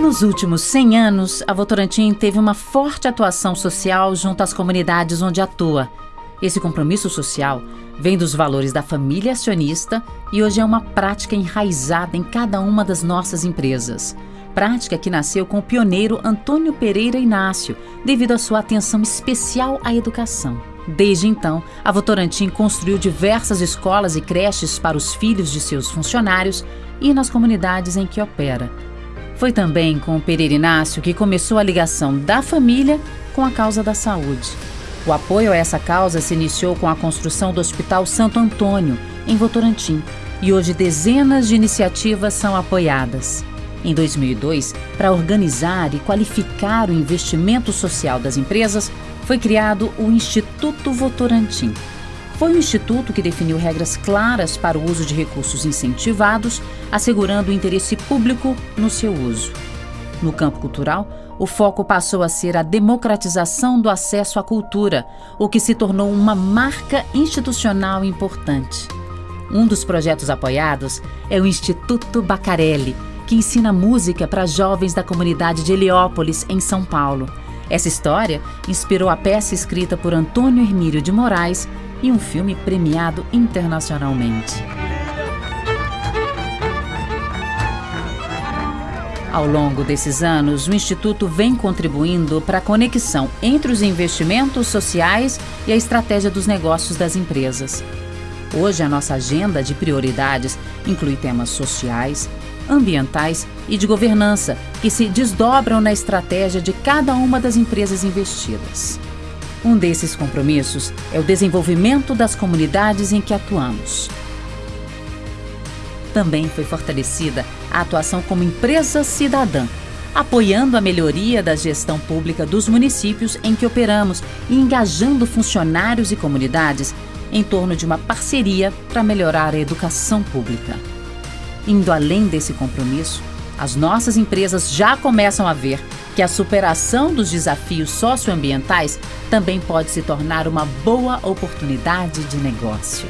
Nos últimos 100 anos, a Votorantim teve uma forte atuação social junto às comunidades onde atua. Esse compromisso social vem dos valores da família acionista e hoje é uma prática enraizada em cada uma das nossas empresas. Prática que nasceu com o pioneiro Antônio Pereira Inácio, devido à sua atenção especial à educação. Desde então, a Votorantim construiu diversas escolas e creches para os filhos de seus funcionários e nas comunidades em que opera. Foi também com o Pereira Inácio que começou a ligação da família com a causa da saúde. O apoio a essa causa se iniciou com a construção do Hospital Santo Antônio, em Votorantim, e hoje dezenas de iniciativas são apoiadas. Em 2002, para organizar e qualificar o investimento social das empresas, foi criado o Instituto Votorantim. Foi o instituto que definiu regras claras para o uso de recursos incentivados, assegurando o interesse público no seu uso. No campo cultural, o foco passou a ser a democratização do acesso à cultura, o que se tornou uma marca institucional importante. Um dos projetos apoiados é o Instituto Bacarelli, que ensina música para jovens da comunidade de Heliópolis, em São Paulo. Essa história inspirou a peça escrita por Antônio Hermílio de Moraes e um filme premiado internacionalmente. Ao longo desses anos, o Instituto vem contribuindo para a conexão entre os investimentos sociais e a estratégia dos negócios das empresas. Hoje, a nossa agenda de prioridades inclui temas sociais, ambientais e de governança, que se desdobram na estratégia de cada uma das empresas investidas. Um desses compromissos é o desenvolvimento das comunidades em que atuamos. Também foi fortalecida a atuação como empresa cidadã, apoiando a melhoria da gestão pública dos municípios em que operamos e engajando funcionários e comunidades em torno de uma parceria para melhorar a educação pública. Indo além desse compromisso, as nossas empresas já começam a ver que a superação dos desafios socioambientais também pode se tornar uma boa oportunidade de negócio.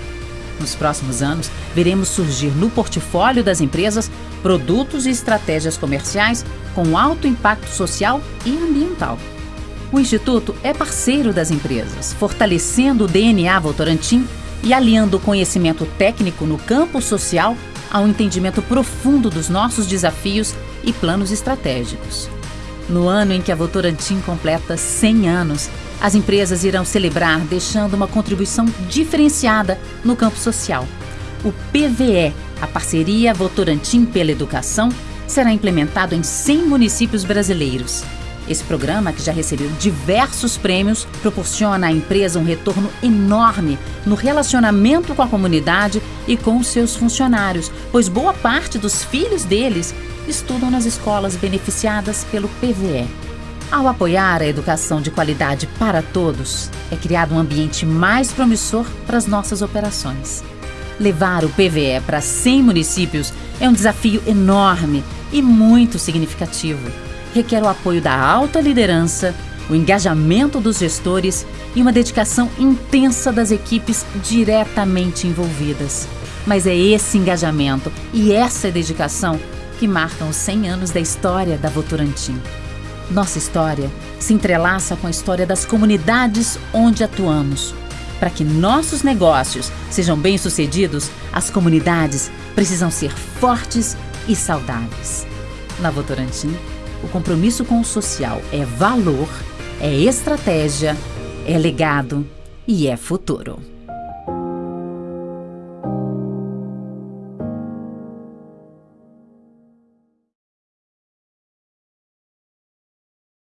Nos próximos anos, veremos surgir no portfólio das empresas produtos e estratégias comerciais com alto impacto social e ambiental. O Instituto é parceiro das empresas, fortalecendo o DNA Votorantim e aliando o conhecimento técnico no campo social ao entendimento profundo dos nossos desafios e planos estratégicos. No ano em que a Votorantim completa 100 anos, as empresas irão celebrar deixando uma contribuição diferenciada no campo social. O PVE, a Parceria Votorantim pela Educação, será implementado em 100 municípios brasileiros. Esse programa, que já recebeu diversos prêmios, proporciona à empresa um retorno enorme no relacionamento com a comunidade e com seus funcionários, pois boa parte dos filhos deles estudam nas escolas beneficiadas pelo PVE. Ao apoiar a educação de qualidade para todos, é criado um ambiente mais promissor para as nossas operações. Levar o PVE para 100 municípios é um desafio enorme e muito significativo. Requer o apoio da alta liderança, o engajamento dos gestores e uma dedicação intensa das equipes diretamente envolvidas. Mas é esse engajamento e essa dedicação que marcam os 100 anos da história da Votorantim. Nossa história se entrelaça com a história das comunidades onde atuamos. Para que nossos negócios sejam bem-sucedidos, as comunidades precisam ser fortes e saudáveis. Na Votorantim, o compromisso com o social é valor, é estratégia, é legado e é futuro.